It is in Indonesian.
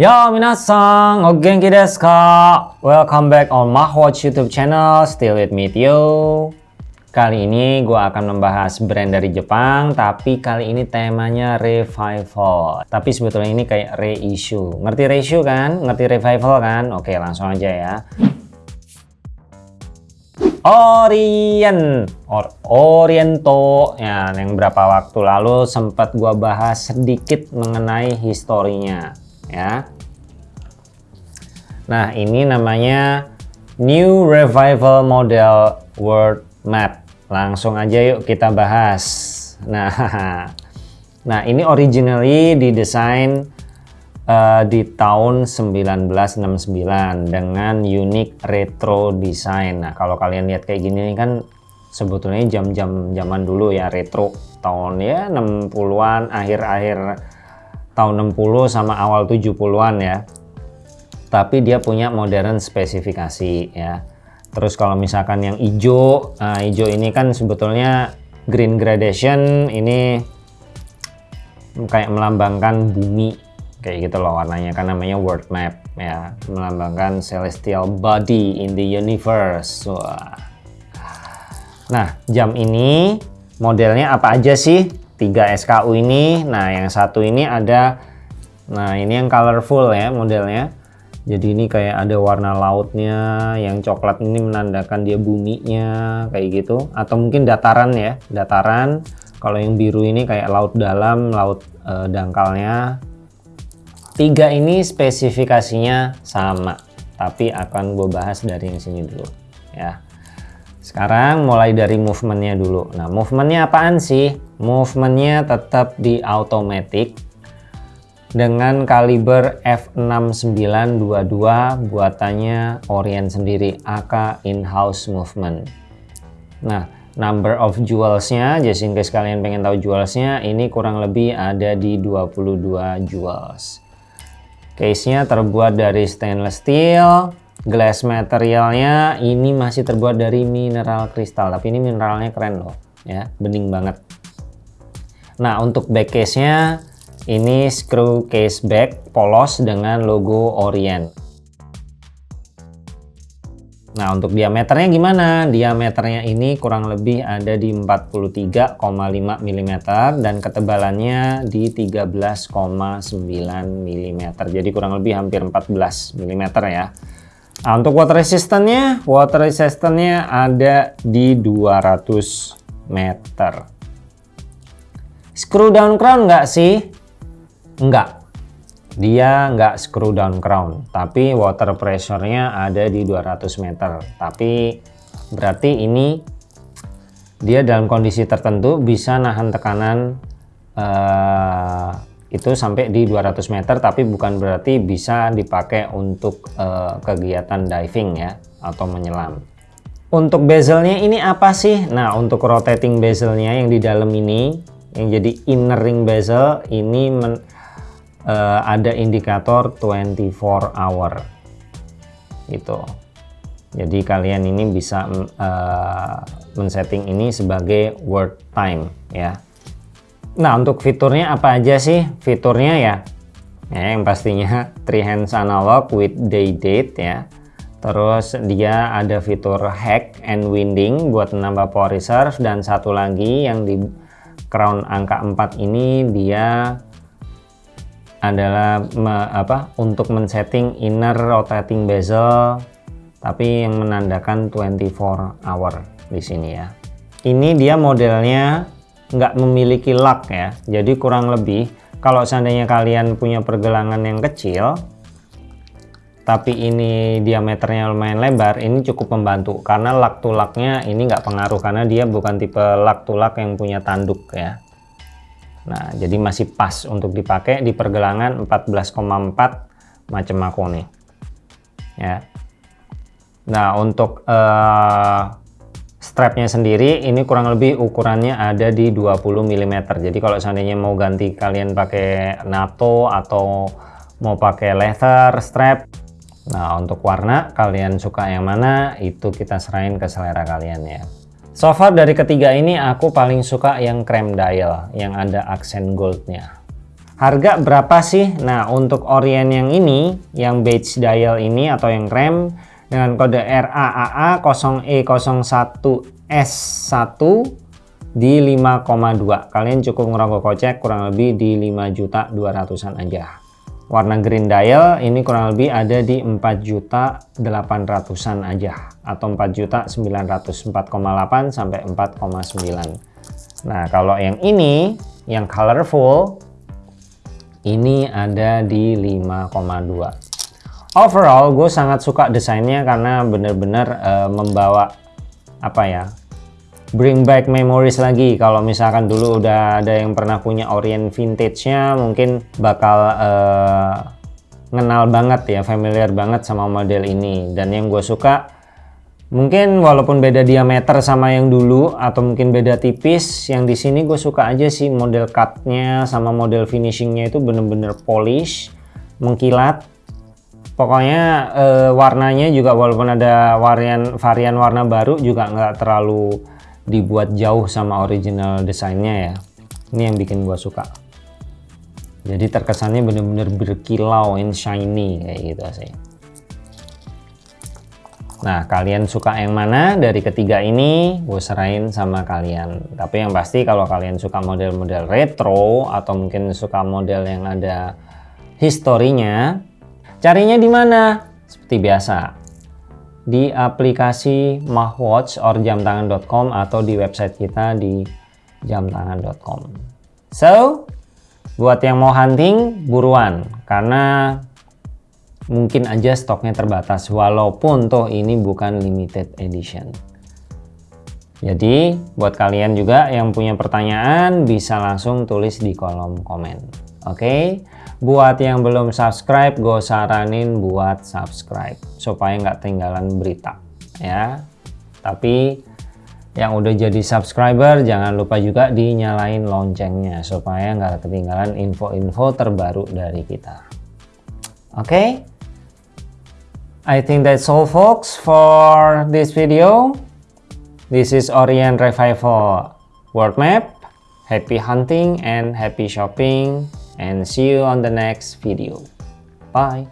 Yo minasan, o genki desu ka? Welcome back on Mahwatch YouTube channel, still with me Tio. Kali ini gue akan membahas brand dari Jepang, tapi kali ini temanya revival. Tapi sebetulnya ini kayak reissue. Ngerti reissue kan? Ngerti revival kan? Oke langsung aja ya. Orient Or Oriento ya yang berapa waktu lalu sempat gua bahas sedikit mengenai historinya ya. Nah ini namanya New Revival Model World Map. Langsung aja yuk kita bahas. Nah nah ini originally didesain uh, di tahun 1969 dengan unik retro design. Nah, kalau kalian lihat kayak gini kan sebetulnya jam-jam zaman dulu ya retro tahun ya 60-an, akhir-akhir tahun 60 sama awal 70-an ya. Tapi dia punya modern spesifikasi ya. Terus kalau misalkan yang hijau, nah hijau ini kan sebetulnya green gradation ini kayak melambangkan bumi kayak gitu loh warnanya kan namanya world map ya melambangkan celestial body in the universe Wah. nah jam ini modelnya apa aja sih 3 SKU ini nah yang satu ini ada nah ini yang colorful ya modelnya jadi ini kayak ada warna lautnya yang coklat ini menandakan dia buminya kayak gitu atau mungkin dataran ya dataran kalau yang biru ini kayak laut dalam laut e, dangkalnya Tiga ini spesifikasinya sama, tapi akan gue bahas dari yang sini dulu ya. Sekarang mulai dari movementnya dulu. Nah movementnya apaan sih? Movementnya tetap di automatic dengan kaliber F6922 buatannya Orient sendiri AK in-house movement. Nah number of jewelsnya just in case kalian pengen tahu jewelsnya ini kurang lebih ada di 22 jewels Case-nya terbuat dari stainless steel. Glass materialnya ini masih terbuat dari mineral kristal. Tapi ini mineralnya keren loh. ya Bening banget. Nah untuk back case-nya ini screw case back polos dengan logo Orient. Nah untuk diameternya gimana? Diameternya ini kurang lebih ada di 43,5 mm dan ketebalannya di 13,9 mm. Jadi kurang lebih hampir 14 mm ya. Nah untuk water resistance-nya, water resistance-nya ada di 200 meter. Screw down crown nggak sih? Enggak dia nggak screw down crown tapi water pressure-nya ada di 200 meter. Tapi berarti ini dia dalam kondisi tertentu bisa nahan tekanan uh, itu sampai di 200 meter tapi bukan berarti bisa dipakai untuk uh, kegiatan diving ya atau menyelam. Untuk bezelnya ini apa sih? Nah untuk rotating bezelnya yang di dalam ini yang jadi inner ring bezel ini men uh, ada indikator 24 hour. Gitu. Jadi kalian ini bisa uh, men-setting ini sebagai world time ya. Nah untuk fiturnya apa aja sih? Fiturnya ya ya yang pastinya three hands analog with day date ya. Terus dia ada fitur hack and winding buat menambah power reserve dan satu lagi yang di crown angka 4 ini dia adalah me, apa untuk men-setting inner rotating bezel tapi yang menandakan 24 hour di sini ya. Ini dia modelnya nggak memiliki lock ya jadi kurang lebih kalau seandainya kalian punya pergelangan yang kecil tapi ini diameternya lumayan lebar ini cukup membantu karena lock to locknya ini nggak pengaruh karena dia bukan tipe lock to lock yang punya tanduk ya Nah, jadi masih pas untuk dipakai di pergelangan 14,4 macam aku nih. Ya. Nah, untuk uh, strapnya sendiri ini kurang lebih ukurannya ada di 20 mm. Jadi kalau seandainya mau ganti kalian pakai NATO atau mau pakai leather strap. Nah, untuk warna kalian suka yang mana itu kita serahin ke selera kalian ya. So far dari ketiga ini aku paling suka yang cream dial yang ada aksen goldnya. Harga berapa sih? Nah, untuk Orient yang ini, yang beige dial ini atau yang rem dengan kode RAAA 0E01S1 di 5,2. Kalian cukup ngerogoh kocek kurang lebih di 5 juta 200-an aja. Warna green dial ini kurang lebih ada di 4 juta 800-an aja atau 4 juta 900 4,8 sampai 4,9. Nah, kalau yang ini yang colorful ini ada di 5,2 overall gue sangat suka desainnya karena bener-bener uh, membawa apa ya bring back memories lagi kalau misalkan dulu udah ada yang pernah punya Orient vintage nya mungkin bakal uh, ngenal banget ya familiar banget sama model ini dan yang gue suka Mungkin walaupun beda diameter sama yang dulu atau mungkin beda tipis, yang di sini gue suka aja sih model cutnya sama model finishingnya itu bener-bener polish, mengkilat. Pokoknya eh, warnanya juga walaupun ada varian varian warna baru juga nggak terlalu dibuat jauh sama original desainnya ya. Ini yang bikin gue suka. Jadi terkesannya bener-bener berkilau and shiny kayak gitu sih. Nah, kalian suka yang mana dari ketiga ini? Gue serahin sama kalian. Tapi yang pasti kalau kalian suka model-model retro atau mungkin suka model yang ada historinya, carinya di mana? Seperti biasa, di aplikasi Mahwatch or jamtangan.com atau di website kita di jamtangan.com. So, buat yang mau hunting, buruan. Karena mungkin aja stoknya terbatas walaupun toh ini bukan limited edition. Jadi buat kalian juga yang punya pertanyaan bisa langsung tulis di kolom komen. Oke, okay? Buat yang belum subscribe, gue saranin buat subscribe supaya nggak ketinggalan berita ya. Tapi yang udah jadi subscriber jangan lupa juga dinyalain loncengnya supaya nggak ketinggalan info-info terbaru dari kita. Oke, okay? I think that's all folks for this video. This is Orient Revival World Map. Happy hunting and happy shopping and see you on the next video. Bye.